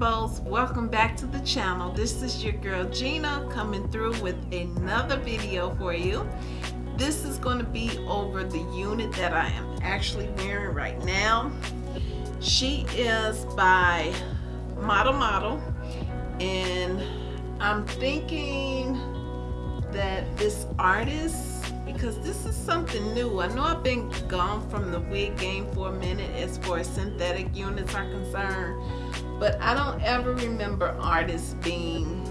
rainbows welcome back to the channel. This is your girl Gina coming through with another video for you. This is going to be over the unit that I am actually wearing right now. She is by Model Model and I'm thinking that this artist because this is something new. I know I've been gone from the wig game for a minute as far as synthetic units are concerned, but I don't ever remember artists being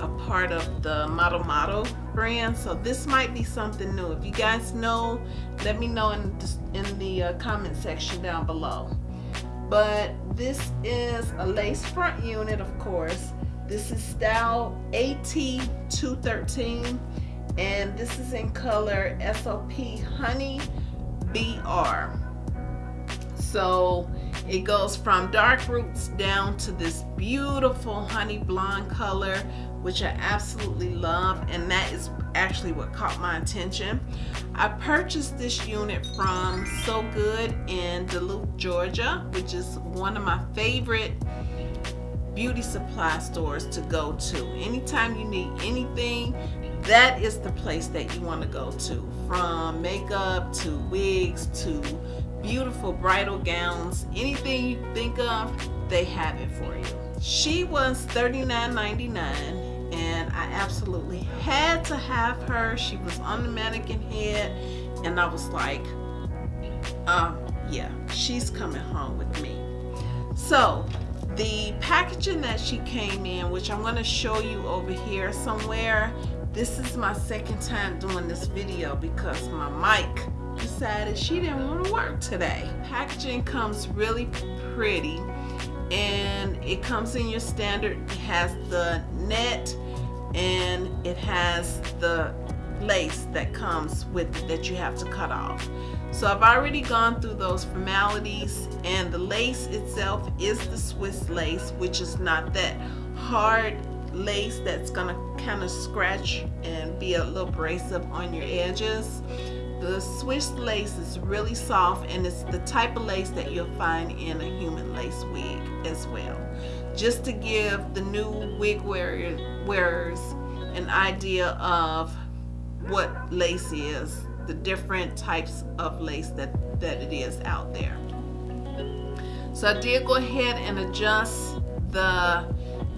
a part of the Model Model brand, so this might be something new. If you guys know, let me know in the, in the uh, comment section down below. But this is a lace front unit, of course. This is style AT213 and this is in color SOP Honey BR. So it goes from dark roots down to this beautiful honey blonde color, which I absolutely love. And that is actually what caught my attention. I purchased this unit from So Good in Duluth, Georgia, which is one of my favorite beauty supply stores to go to. Anytime you need anything that is the place that you want to go to. From makeup to wigs to beautiful bridal gowns anything you think of they have it for you. She was $39.99 and I absolutely had to have her. She was on the mannequin head and I was like um yeah she's coming home with me. So the packaging that she came in which I'm going to show you over here somewhere this is my second time doing this video because my mic decided she didn't want to work today. Packaging comes really pretty and it comes in your standard. It has the net and it has the lace that comes with it that you have to cut off. So I've already gone through those formalities and the lace itself is the Swiss lace which is not that hard lace that's gonna kind of scratch and be a little abrasive on your edges. The Swiss lace is really soft and it's the type of lace that you'll find in a human lace wig as well. Just to give the new wig wearers an idea of what lace is, the different types of lace that, that it is out there. So I did go ahead and adjust the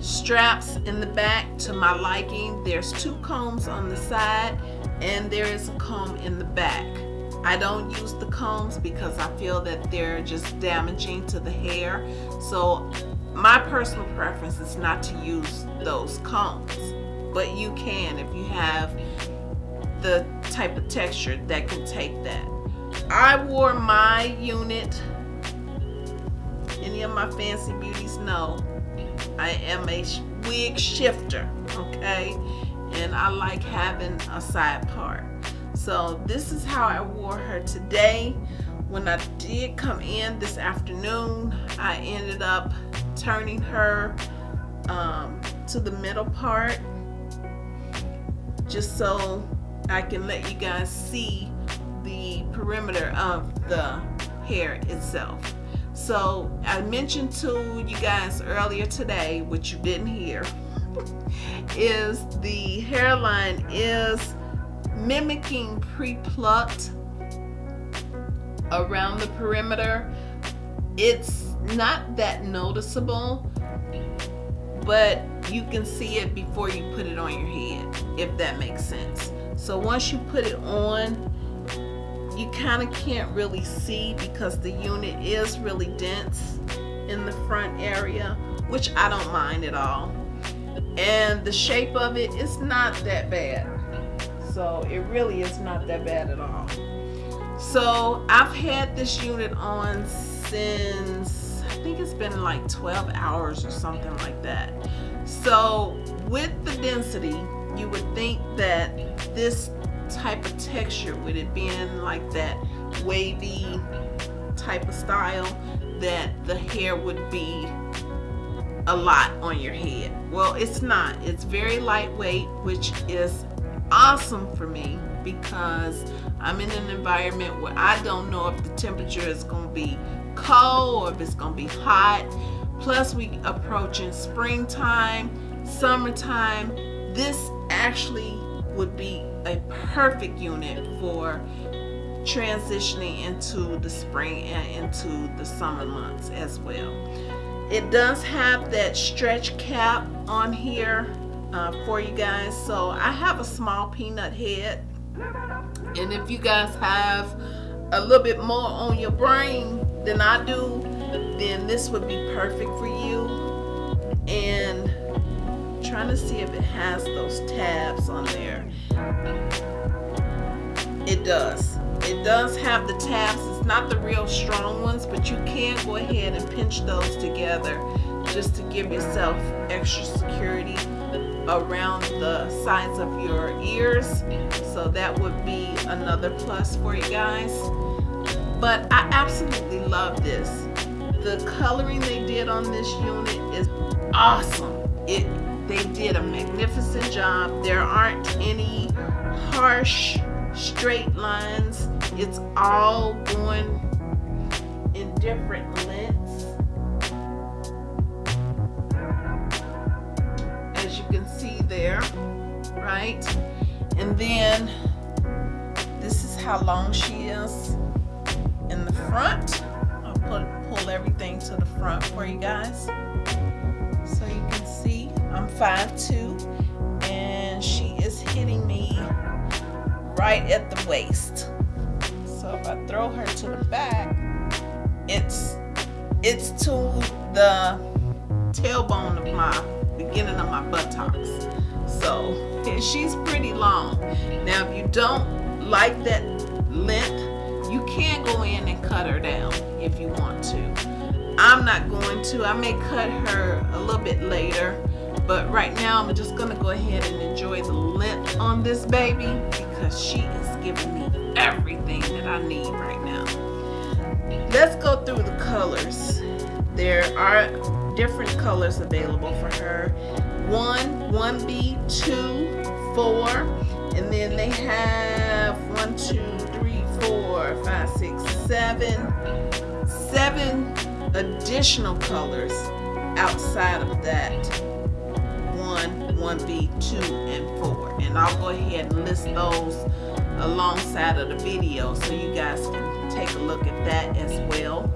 straps in the back to my liking. There's two combs on the side and there is a comb in the back. I don't use the combs because I feel that they're just damaging to the hair. So my personal preference is not to use those combs. But you can if you have the type of texture that can take that. I wore my unit, any of my fancy beauties know, I am a wig shifter, okay? And I like having a side part. So this is how I wore her today. When I did come in this afternoon, I ended up turning her um, to the middle part just so I can let you guys see the perimeter of the hair itself. So I mentioned to you guys earlier today, which you didn't hear, is the hairline is mimicking pre-plucked around the perimeter. It's not that noticeable, but you can see it before you put it on your head, if that makes sense. So once you put it on, you kind of can't really see because the unit is really dense in the front area which I don't mind at all. And the shape of it is not that bad. So it really is not that bad at all. So I've had this unit on since I think it's been like 12 hours or something like that. So with the density you would think that this type of texture with it being like that wavy type of style that the hair would be a lot on your head. Well it's not. It's very lightweight which is awesome for me because I'm in an environment where I don't know if the temperature is going to be cold or if it's going to be hot. Plus we approaching springtime summertime. This actually would be a perfect unit for transitioning into the spring and into the summer months as well. It does have that stretch cap on here uh, for you guys. So I have a small peanut head. And if you guys have a little bit more on your brain than I do then this would be perfect for you. And trying to see if it has those tabs on there it does. It does have the tabs. It's not the real strong ones but you can go ahead and pinch those together just to give yourself extra security around the sides of your ears. So that would be another plus for you guys. But I absolutely love this. The coloring they did on this unit is awesome. It they did a magnificent job. There aren't any harsh straight lines. It's all going in different lengths. As you can see there right? And then this is how long she is in the front. I'll put, pull everything to the front for you guys so you can I'm 5'2 and she is hitting me right at the waist. So if I throw her to the back it's it's to the tailbone of my beginning of my buttocks. So she's pretty long. Now if you don't like that length you can go in and cut her down if you want to. I'm not going to. I may cut her a little bit later but right now I'm just gonna go ahead and enjoy the lip on this baby because she is giving me everything that I need right now. Let's go through the colors. There are different colors available for her. One 1b two four and then they have one two three four five six seven seven additional colors outside of that 1b 2 and 4 and I'll go ahead and list those alongside of the video so you guys can take a look at that as well.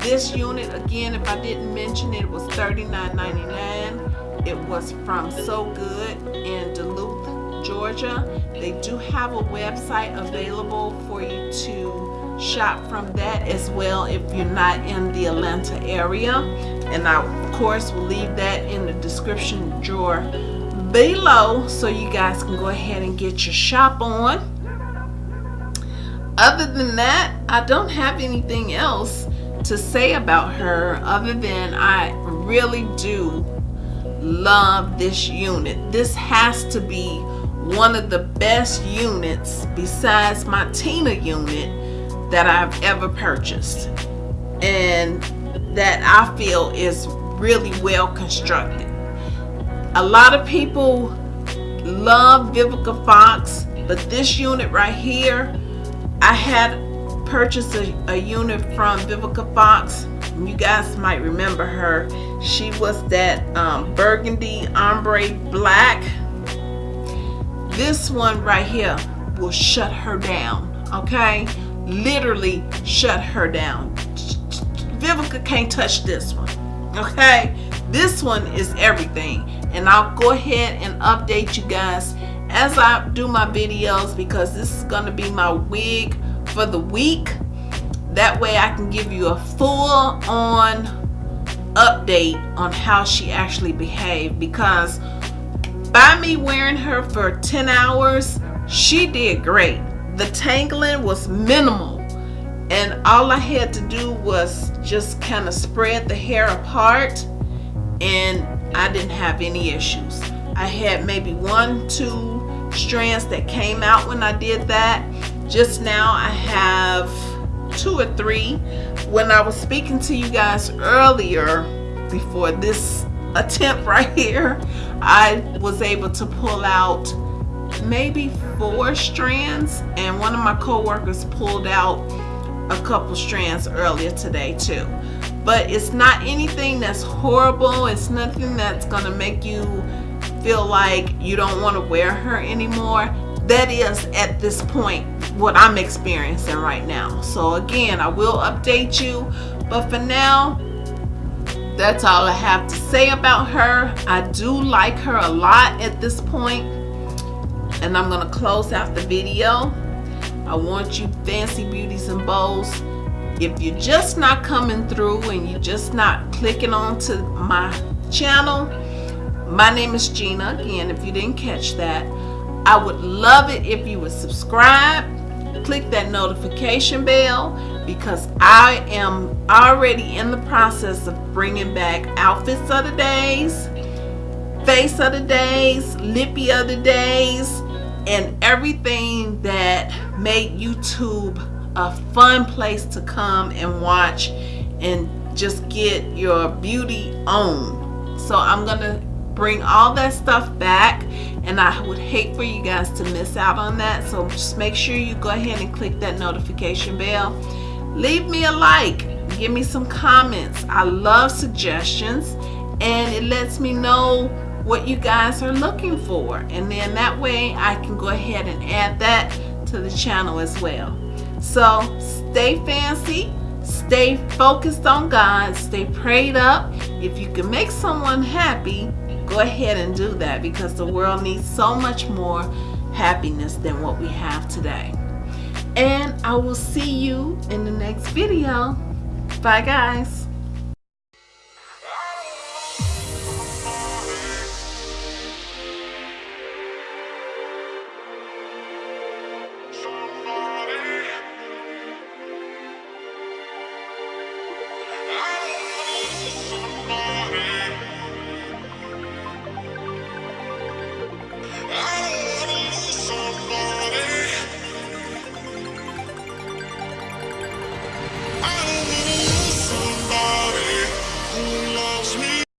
This unit again if I didn't mention it, it was $39.99 it was from So Good in Duluth Georgia. They do have a website available for you to shop from that as well if you're not in the Atlanta area. And I of course will leave that in the description drawer below so you guys can go ahead and get your shop on. Other than that I don't have anything else to say about her other than I really do love this unit. This has to be one of the best units besides my Tina unit that I've ever purchased and that I feel is really well constructed. A lot of people love Vivica Fox, but this unit right here, I had purchased a, a unit from Vivica Fox. You guys might remember her. She was that um, burgundy ombre black. This one right here will shut her down, okay? Literally shut her down. Vivica can't touch this one okay? This one is everything and I'll go ahead and update you guys as I do my videos because this is going to be my wig for the week. That way I can give you a full on update on how she actually behaved because by me wearing her for 10 hours she did great the tangling was minimal and all I had to do was just kind of spread the hair apart and I didn't have any issues. I had maybe one, two strands that came out when I did that. Just now I have two or three. When I was speaking to you guys earlier before this attempt right here, I was able to pull out maybe four strands and one of my co-workers pulled out a couple strands earlier today too. But it's not anything that's horrible. It's nothing that's gonna make you feel like you don't want to wear her anymore. That is at this point what I'm experiencing right now. So again I will update you but for now that's all I have to say about her. I do like her a lot at this point and I'm gonna close out the video. I want you fancy beauties and bows. If you're just not coming through and you're just not clicking onto my channel my name is Gina again if you didn't catch that. I would love it if you would subscribe. Click that notification bell because I am already in the process of bringing back outfits of the days face of the days lippy of the days and everything that made YouTube a fun place to come and watch and just get your beauty on. So I'm gonna bring all that stuff back and I would hate for you guys to miss out on that. So just make sure you go ahead and click that notification bell. Leave me a like. Give me some comments. I love suggestions and it lets me know what you guys are looking for and then that way I can go ahead and add that to the channel as well so stay fancy, stay focused on God, stay prayed up. If you can make someone happy, go ahead and do that because the world needs so much more happiness than what we have today. And I will see you in the next video. Bye guys.